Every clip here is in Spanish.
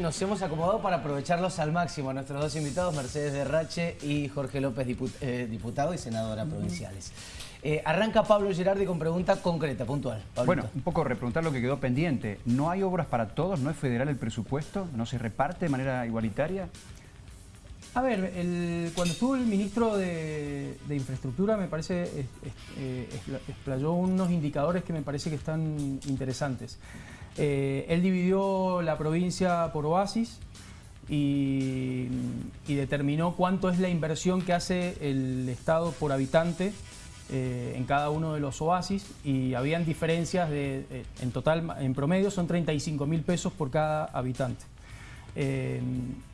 Nos hemos acomodado para aprovecharlos al máximo. Nuestros dos invitados, Mercedes Derrache y Jorge López, eh, diputado y senadora provinciales. Eh, arranca Pablo Gerardi con pregunta concreta, puntual. Bueno, un poco repreguntar lo que quedó pendiente. ¿No hay obras para todos? ¿No es federal el presupuesto? ¿No se reparte de manera igualitaria? A ver, cuando estuvo el ministro de, Infraestructura, me parece, eh, explayó unos indicadores que me parece que están interesantes. Eh, él dividió la provincia por oasis y, determinó cuánto es la inversión que hace el Estado por habitante eh, en cada uno de los oasis y habían diferencias de, eh, en total, en promedio son 35 mil pesos por cada habitante.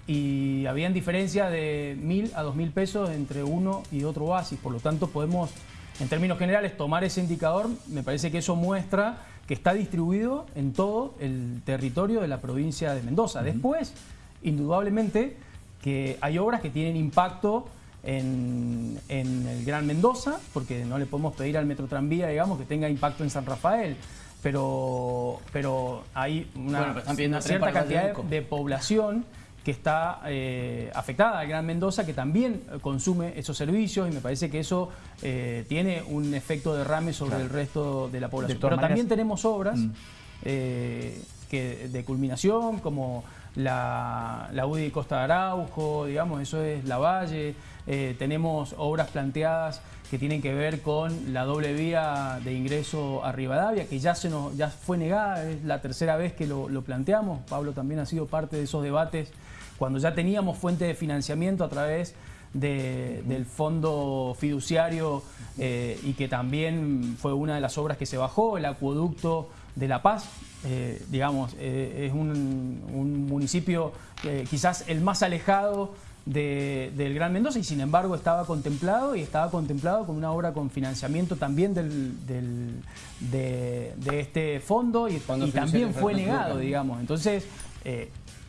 y habían diferencias de mil a dos mil pesos entre uno y otro oasis, por lo tanto podemos, en términos generales, tomar ese indicador, me parece que eso muestra que está distribuido en todo el territorio de la provincia de Mendoza. Después, indudablemente, que hay obras que tienen impacto en, el Gran Mendoza, porque no le podemos pedir al Metro Tranvía, digamos, que tenga impacto en San Rafael. Pero, pero hay una, cierta cantidad de población que está eh, afectada al Gran Mendoza, que también consume esos servicios y me parece que eso eh, tiene un efecto derrame sobre el resto de la población. Pero también tenemos obras mm. eh, que, de culminación, como la, la UDI Costa de Araujo, digamos, eso es La Valle. tenemos obras planteadas que tienen que ver con la doble vía de ingreso a Rivadavia, que ya, se nos, ya fue negada, es la tercera vez que lo, lo planteamos. Pablo también ha sido parte de esos debates cuando ya teníamos fuente de financiamiento a través del fondo fiduciario eh, y que también fue una de las obras que se bajó, el acueducto de La Paz, eh, digamos, eh, es un, municipio quizás el más alejado del Gran Mendoza y sin embargo estaba contemplado y estaba contemplado con una obra con financiamiento también de, este fondo y, y también fue negado, digamos. Entonces,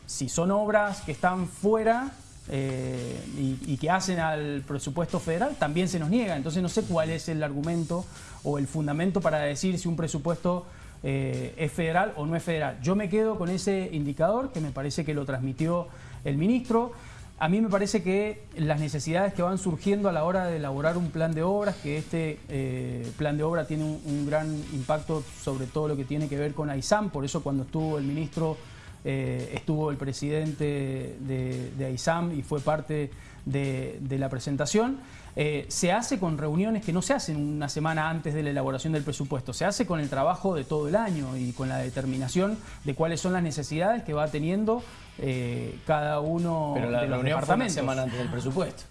si son obras que están fuera eh, y, que hacen al presupuesto federal, también se nos niega. Entonces no sé cuál es el argumento o el fundamento para decir si un presupuesto eh, es federal o no es federal. Yo me quedo con ese indicador que me parece que lo transmitió el ministro. A mí me parece que las necesidades que van surgiendo a la hora de elaborar un plan de obras, que este eh, plan de obra tiene un, gran impacto sobre todo lo que tiene que ver con AISAM, por eso cuando estuvo el ministro eh, estuvo el presidente de, de, AISAM y fue parte de, la presentación. Eh, se hace con reuniones que no se hacen una semana antes de la elaboración del presupuesto, se hace con el trabajo de todo el año y con la determinación de cuáles son las necesidades que va teniendo eh, cada uno Pero la de los reunión Fue una semana antes del presupuesto.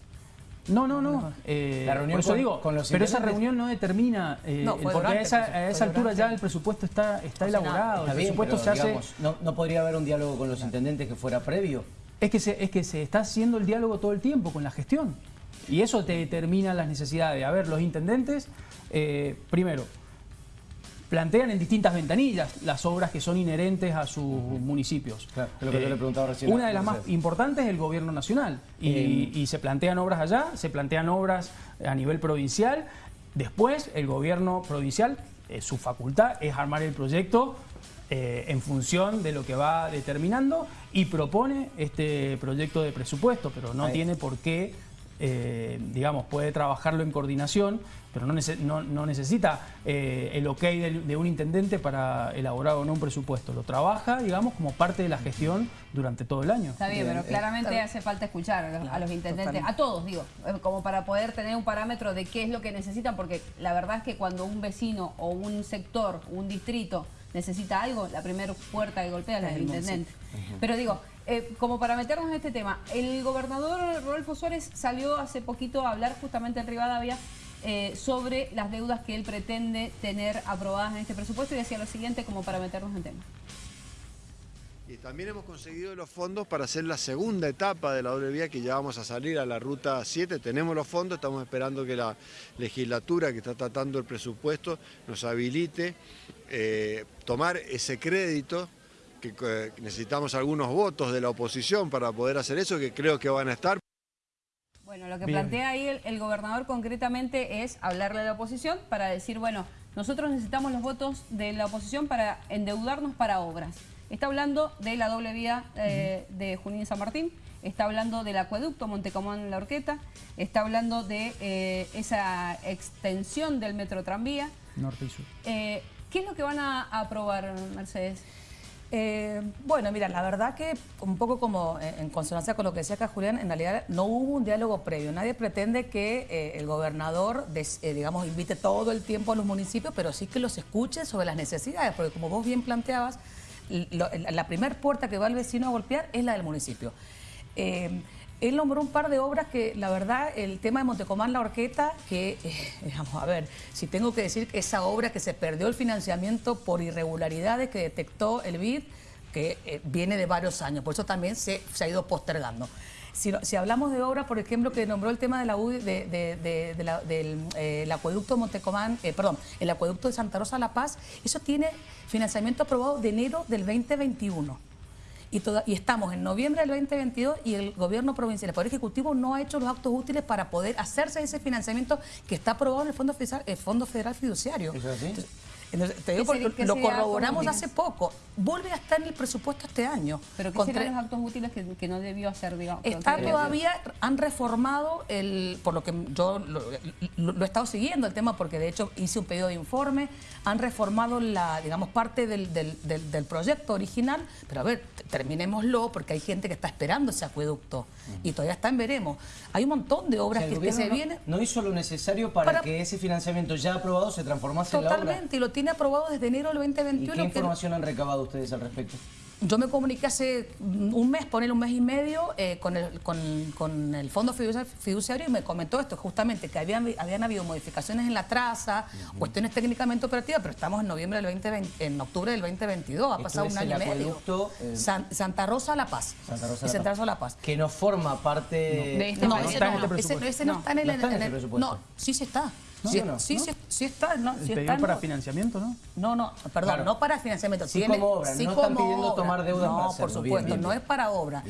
No, no, no. Eh, la reunión por digo, pero esa reunión no determina, eh, porque a esa, altura ya el presupuesto está, está elaborado, el presupuesto se hace... no, podría haber un diálogo con los intendentes que fuera previo? Es que, se, es que se está haciendo el diálogo todo el tiempo con la gestión. Y eso te determina las necesidades. A ver, los intendentes, eh, primero, plantean en distintas ventanillas las obras que son inherentes a sus municipios. lo que yo le eh, preguntaba recién. Una de las más importantes es el gobierno nacional y, y, se plantean obras allá, se plantean obras a nivel provincial. Después el gobierno provincial, eh, su facultad es armar el proyecto eh, en función de lo que va determinando y propone este proyecto de presupuesto, pero no tiene por qué eh, digamos, puede trabajarlo en coordinación, pero no, no, necesita eh, el ok de, un intendente para elaborar o no un presupuesto. Lo trabaja, digamos, como parte de la gestión durante todo el año. Está bien, pero claramente hace falta escuchar a los, intendentes, a todos, digo, como para poder tener un parámetro de qué es lo que necesitan, porque la verdad es que cuando un vecino o un sector, un distrito necesita algo, la primera puerta que golpea es la del intendente. Pero digo, eh, como para meternos en este tema, el gobernador Rodolfo Suárez salió hace poquito a hablar justamente en Rivadavia eh, sobre las deudas que él pretende tener aprobadas en este presupuesto y decía lo siguiente como para meternos en tema. Y también hemos conseguido los fondos para hacer la segunda etapa de la doble vía que ya vamos a salir a la ruta 7. Tenemos los fondos, estamos esperando que la legislatura que está tratando el presupuesto nos habilite eh, tomar ese crédito que necesitamos algunos votos de la oposición para poder hacer eso, que creo que van a estar. Bueno, lo que plantea ahí el, gobernador concretamente es hablarle a la oposición para decir, bueno, nosotros necesitamos los votos de la oposición para endeudarnos para obras. Está hablando de la doble vía eh, de Junín San Martín, está hablando del acueducto Montecomán La Orqueta, está hablando de eh, esa extensión del metro tranvía. Norte y sur. Eh, ¿Qué es lo que van a aprobar, Mercedes? Eh, bueno, mira, la verdad que un poco como en consonancia con lo que decía acá Julián, en realidad no hubo un diálogo previo. Nadie pretende que eh, el gobernador, digamos, invite todo el tiempo a los municipios, pero sí que los escuche sobre las necesidades, porque como vos bien planteabas, la primera puerta que va el vecino a golpear es la del municipio. Él nombró un par de obras que, la verdad, el tema de Montecomán, la Orqueta, que, vamos a ver, si tengo que decir que esa obra que se perdió el financiamiento por irregularidades que detectó el BID, que eh, viene de varios años, por eso también se, ha ido postergando. Si, hablamos de obras, por ejemplo, que nombró el tema de la, de, del eh, acueducto Montecomán, eh, perdón, el acueducto de Santa Rosa La Paz, eso tiene financiamiento aprobado de enero del 2021 y, estamos en noviembre del 2022 y el gobierno provincial, el Poder Ejecutivo no ha hecho los actos útiles para poder hacerse ese financiamiento que está aprobado en el Fondo Federal, el Fondo Federal Fiduciario. Entonces, te digo porque lo corroboramos hace poco. Vuelve a estar en el presupuesto este año. ¿Pero qué serán los actos útiles que, no debió hacer, digamos? Está todavía, han reformado, el por lo que yo lo, he estado siguiendo el tema, porque de hecho hice un pedido de informe, han reformado la, digamos, parte del, del, proyecto original, pero a ver, terminémoslo, porque hay gente que está esperando ese acueducto y todavía está en veremos. Hay un montón de obras que, se vienen... No hizo lo necesario para, que ese financiamiento ya aprobado se transformase en la obra. Totalmente, y lo tiene aprobado desde enero del 2021. ¿Y qué información han recabado ustedes al respecto? Yo me comuniqué hace un mes, poner un mes y medio, eh, con, el, con, el Fondo Fiduciario y me comentó esto, justamente, que habían, habían habido modificaciones en la traza, cuestiones técnicamente operativas, pero estamos en noviembre del 2020, en octubre del 2022, ha pasado un año y medio. Eh, Santa Rosa La Paz. Santa Rosa, La, Santa Rosa La Paz. Que no forma parte... de no, ese, no, ese, no, está en el, en presupuesto. No, sí se está. Sí, sí, sí, está, ¿no? Sí está, para financiamiento, ¿no? No, no, perdón, no para financiamiento. Sí como obra, no están pidiendo tomar deuda No, por supuesto, no es para obra.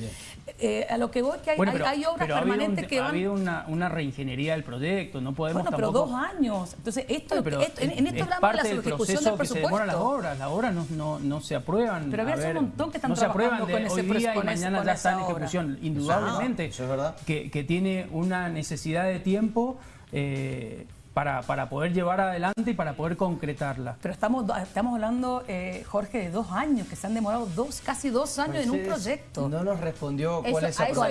Eh, a lo que voy que hay, hay, obras permanentes que van... ha habido una, una, reingeniería del proyecto, no podemos Bueno, pero dos años. Entonces, esto, en, esto hablamos de la ejecución del presupuesto. Que se demoran las obras, las obras no, no, no se aprueban. Pero había un montón que están no trabajando se aprueban de con hoy día y mañana ya está en ejecución. Indudablemente, eso es verdad. Que, que tiene una necesidad de tiempo... Eh, para, para, poder llevar adelante y para poder concretarla. Pero estamos, estamos hablando, eh, Jorge, de dos años, que se han demorado dos, casi dos años en un proyecto. No nos respondió cuál es esa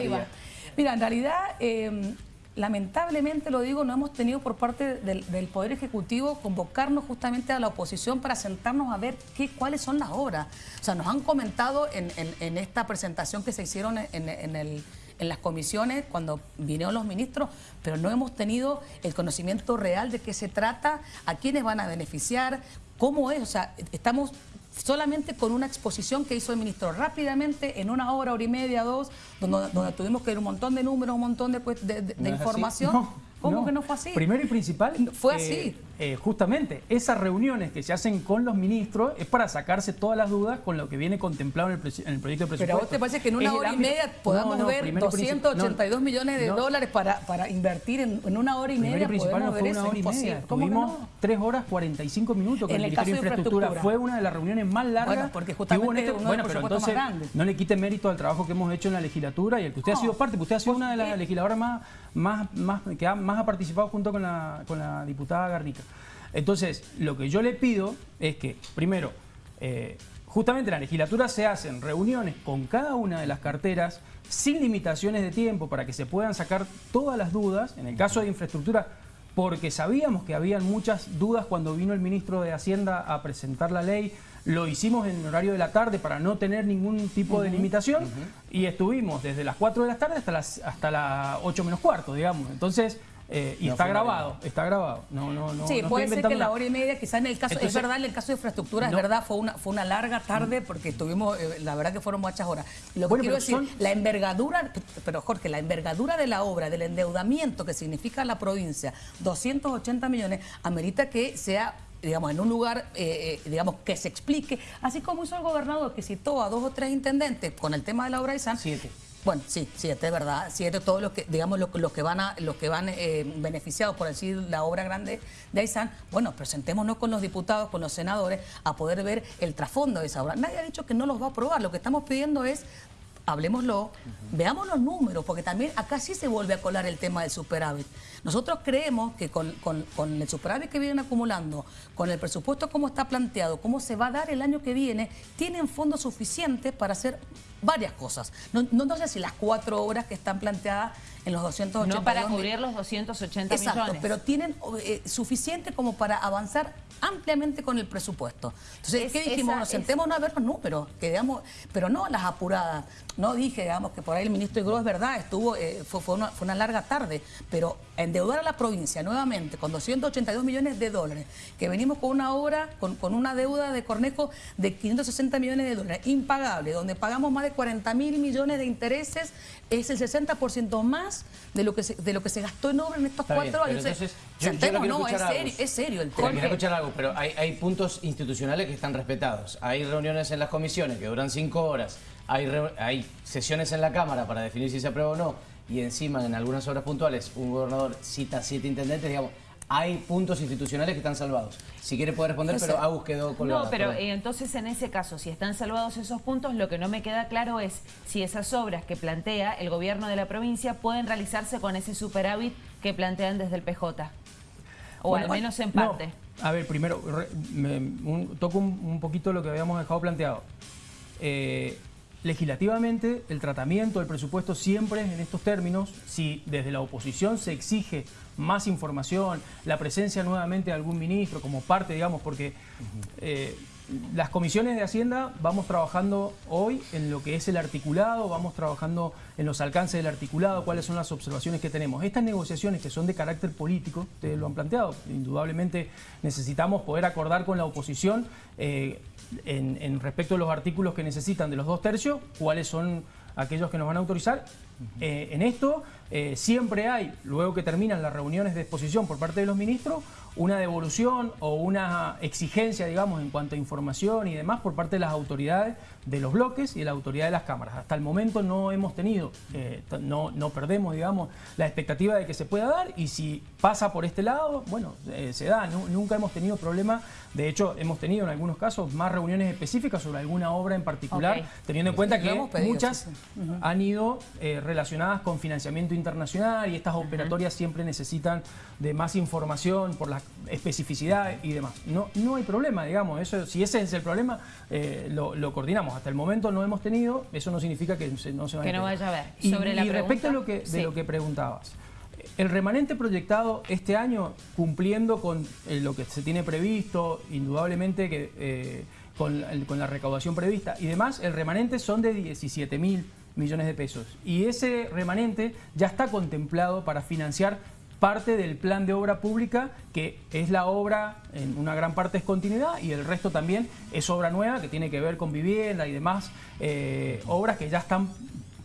Mira, en realidad, eh, lamentablemente lo digo, no hemos tenido por parte del, Poder Ejecutivo convocarnos justamente a la oposición para sentarnos a ver qué, cuáles son las obras. O sea, nos han comentado en, en, esta presentación que se hicieron en el en las comisiones cuando vinieron los ministros, pero no hemos tenido el conocimiento real de qué se trata, a quiénes van a beneficiar, cómo es. O sea, estamos solamente con una exposición que hizo el ministro rápidamente, en una hora, hora y media, dos, donde, donde tuvimos que ver un montón de números, un montón de, pues, de, información. ¿Cómo que no fue así? Primero y principal. Fue eh, así. Eh, justamente, esas reuniones que se hacen con los ministros es para sacarse todas las dudas con lo que viene contemplado en el, proyecto de presupuesto. Pero a vos te parece que en una hora y media podamos ver 282 millones de dólares para, para invertir en, una hora y media. Primero y principal no fue una hora y media. Tuvimos 3 horas 45 minutos con el, Ministerio de Infraestructura. Fue una de las reuniones más largas porque justamente que hubo en este, Bueno, pero entonces no le quite mérito al trabajo que hemos hecho en la legislatura y el que usted ha sido parte, porque usted ha sido una de las legisladoras más, más, más, que más ha participado junto con la, con la diputada Garnica. Entonces, lo que yo le pido es que, primero, eh, justamente en la legislatura se hacen reuniones con cada una de las carteras sin limitaciones de tiempo para que se puedan sacar todas las dudas. En el caso de infraestructura, porque sabíamos que habían muchas dudas cuando vino el ministro de Hacienda a presentar la ley. Lo hicimos en horario de la tarde para no tener ningún tipo de limitación y estuvimos desde las 4 de la tarde hasta las, hasta las 8 menos cuarto, digamos. Entonces, eh, y está grabado, está grabado. No, no, no, sí, puede ser que la hora y media, quizás en el caso, es verdad, en el caso de infraestructura, es verdad, fue una, fue una larga tarde porque estuvimos, eh, la verdad que fueron muchas horas. Lo que quiero decir, la envergadura, pero Jorge, la envergadura de la obra, del endeudamiento que significa la provincia, 280 millones, amerita que sea digamos, en un lugar, eh, digamos, que se explique, así como hizo el gobernador que citó a dos o tres intendentes con el tema de la obra de San. Siete Bueno, sí, sí, es verdad. Sí, esto es todo lo que, digamos, los, que van a, los que van eh, beneficiados por decir la obra grande de Aysán. Bueno, presentémonos con los diputados, con los senadores, a poder ver el trasfondo de esa obra. Nadie ha dicho que no los va a aprobar. Lo que estamos pidiendo es hablemoslo, veamos los números, porque también acá sí se vuelve a colar el tema del superávit. Nosotros creemos que con, el superávit que vienen acumulando, con el presupuesto como está planteado, cómo se va a dar el año que viene, tienen fondos suficientes para hacer varias cosas. No, no, sé si las cuatro obras que están planteadas en los 280 No para cubrir los 280 Exacto, pero tienen eh, suficiente como para avanzar ampliamente con el presupuesto. Entonces, ¿qué dijimos? Nos sentémonos a ver los números, que digamos, pero no las apuradas. No dije, digamos, que por ahí el ministro Igro es verdad, estuvo, eh, fue, una, fue una larga tarde, pero endeudar a la provincia nuevamente con 282 millones de dólares, que venimos con una obra, con, con una deuda de Cornejo de 560 millones de dólares, impagable, donde pagamos más de 40 mil millones de intereses, es el 60% más de lo, que se, de lo que se gastó en obra en estos cuatro años. Entonces, yo, no, es serio, es serio, el tema. Quiero escuchar algo, pero hay, hay puntos institucionales que están respetados. Hay reuniones en las comisiones que duran cinco horas, hay, hay sesiones en la Cámara para definir si se aprueba o no, y encima en algunas obras puntuales un gobernador cita siete intendentes, digamos, hay puntos institucionales que están salvados. Si quiere puede responder, pero Agus quedó colgada. No, pero eh, entonces en ese caso, si están salvados esos puntos, lo que no me queda claro es si esas obras que plantea el gobierno de la provincia pueden realizarse con ese superávit que plantean desde el PJ. O al menos en parte. a ver, primero, toco un, poquito lo que habíamos dejado planteado. Eh, legislativamente el tratamiento del presupuesto siempre es en estos términos. Si desde la oposición se exige más información, la presencia nuevamente de algún ministro como parte, digamos, porque eh, las comisiones de Hacienda vamos trabajando hoy en lo que es el articulado, vamos trabajando en los alcances del articulado, cuáles son las observaciones que tenemos. Estas negociaciones que son de carácter político, ustedes lo han planteado, indudablemente necesitamos poder acordar con la oposición eh, en, respecto a los artículos que necesitan de los dos tercios, cuáles son aquellos que nos van a autorizar. Eh, en esto eh, siempre hay, luego que terminan las reuniones de exposición por parte de los ministros, una devolución o una exigencia, digamos, en cuanto a información y demás por parte de las autoridades de los bloques y de la autoridad de las cámaras. Hasta el momento no hemos tenido, eh, no, no, perdemos, digamos, la expectativa de que se pueda dar y si pasa por este lado, bueno, eh, se da. nunca hemos tenido problema, de hecho, hemos tenido en algunos casos más reuniones específicas sobre alguna obra en particular, teniendo en cuenta que muchas han ido relacionadas con financiamiento internacional y estas operatorias siempre necesitan de más información por la especificidad y demás. No, no hay problema, digamos, eso, si ese es el problema, lo, lo coordinamos hasta el momento no hemos tenido, eso no significa que no se vaya, que no vaya a ver. Y, Sobre la respecto a lo que, de lo que preguntabas, el remanente proyectado este año, cumpliendo con eh, lo que se tiene previsto, indudablemente que eh, con, con, la recaudación prevista y demás, el remanente son de 17 mil millones de pesos. Y ese remanente ya está contemplado para financiar parte del plan de obra pública, que es la obra, en una gran parte es continuidad, y el resto también es obra nueva, que tiene que ver con vivienda y demás eh, obras que ya están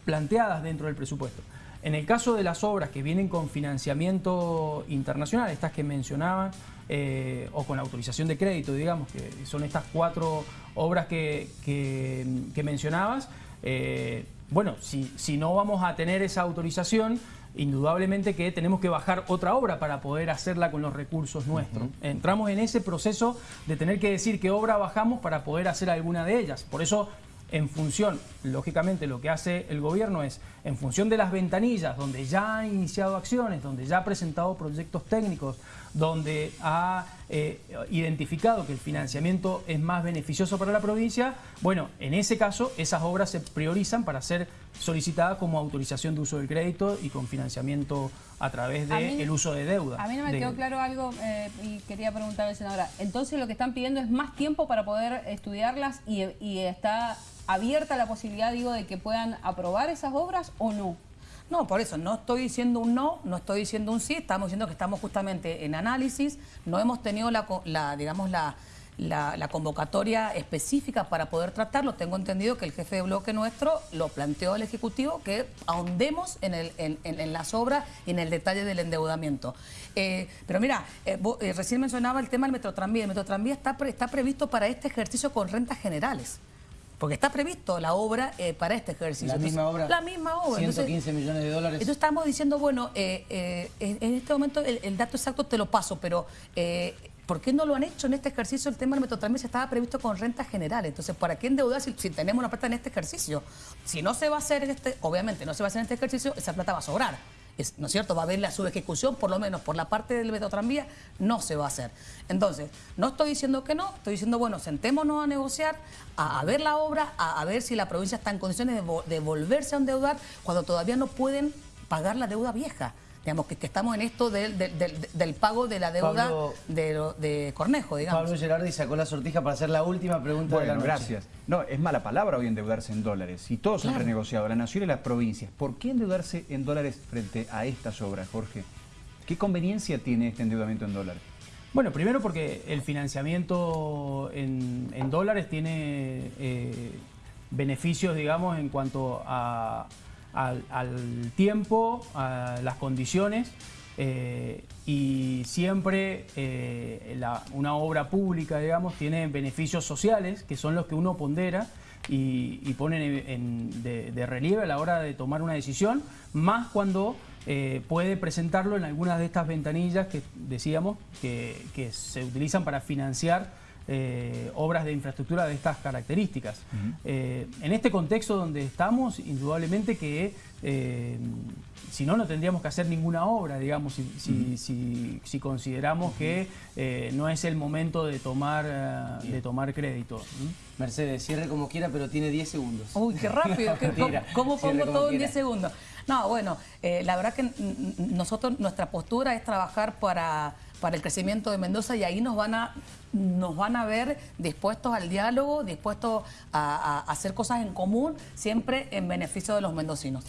planteadas dentro del presupuesto. En el caso de las obras que vienen con financiamiento internacional, estas que mencionaban, eh, o con autorización de crédito, digamos, que son estas cuatro obras que, que, mencionabas, eh, bueno, si, si no vamos a tener esa autorización, indudablemente que tenemos que bajar otra obra para poder hacerla con los recursos nuestros. Entramos en ese proceso de tener que decir qué obra bajamos para poder hacer alguna de ellas. Por eso en función, lógicamente lo que hace el gobierno es, en función de las ventanillas, donde ya ha iniciado acciones, donde ya ha presentado proyectos técnicos, donde ha eh, identificado que el financiamiento es más beneficioso para la provincia, bueno, en ese caso esas obras se priorizan para ser solicitadas como autorización de uso del crédito y con financiamiento a través del uso de deuda. A mí no me quedó claro algo eh, y quería preguntarle, senadora, entonces lo que están pidiendo es más tiempo para poder estudiarlas y, y está abierta la posibilidad, digo, de que puedan aprobar esas obras o no? No, por eso, no estoy diciendo un no, no estoy diciendo un sí, estamos diciendo que estamos justamente en análisis, no hemos tenido la, digamos, la, la, convocatoria específica para poder tratarlo. Tengo entendido que el jefe de bloque nuestro lo planteó al Ejecutivo que ahondemos en, el, en, las obras y en el detalle del endeudamiento. Eh, pero mira, eh, eh, recién mencionaba el tema del Metrotranvía. El Metrotranvía está, está previsto para este ejercicio con rentas generales. Porque está previsto la obra eh, para este ejercicio. ¿La misma obra? La misma obra. 115 millones de dólares. Entonces estamos diciendo, bueno, eh, eh, en este momento el, dato exacto te lo paso, pero... ¿Por qué no lo han hecho en este ejercicio? El tema del Metrotranvía estaba previsto con renta general. Entonces, ¿para qué endeudar si, tenemos una plata en este ejercicio? Si no se va a hacer en este, obviamente no se va a hacer en este ejercicio, esa plata va a sobrar. ¿No es cierto? Va a haber la subejecución, por lo menos por la parte del Metrotranvía, no se va a hacer. Entonces, no estoy diciendo que no, estoy diciendo, bueno, sentémonos a negociar, a, ver la obra, a, ver si la provincia está en condiciones de volverse a endeudar cuando todavía no pueden pagar la deuda vieja digamos, que, estamos en esto del, del, pago de la deuda de, de, Cornejo, digamos. Pablo Gerardi sacó la sortija para hacer la última pregunta de la noche. gracias. No, es mala palabra hoy endeudarse en dólares. Si todos han renegociado, la nación y las provincias, ¿por qué endeudarse en dólares frente a estas obras, Jorge? ¿Qué conveniencia tiene este endeudamiento en dólares? Bueno, primero porque el financiamiento en, dólares tiene eh, beneficios, digamos, en cuanto a al, tiempo, a las condiciones eh, y siempre eh, una obra pública, digamos, tiene beneficios sociales que son los que uno pondera y, ponen de, relieve a la hora de tomar una decisión, más cuando eh, puede presentarlo en algunas de estas ventanillas que decíamos que se utilizan para financiar eh, obras de infraestructura de estas características. Eh, en este contexto donde estamos, indudablemente que eh, si no, no tendríamos que hacer ninguna obra, digamos, si, consideramos que no es el momento de tomar, de tomar crédito. Mercedes, cierre como quiera, pero tiene 10 segundos. Uy, qué rápido. ¿Cómo, pongo todo en 10 segundos? No, bueno, la verdad que nosotros, nuestra postura es trabajar para para el crecimiento de Mendoza y ahí nos van a, nos van a ver dispuestos al diálogo, dispuestos a hacer cosas en común, siempre en beneficio de los mendocinos.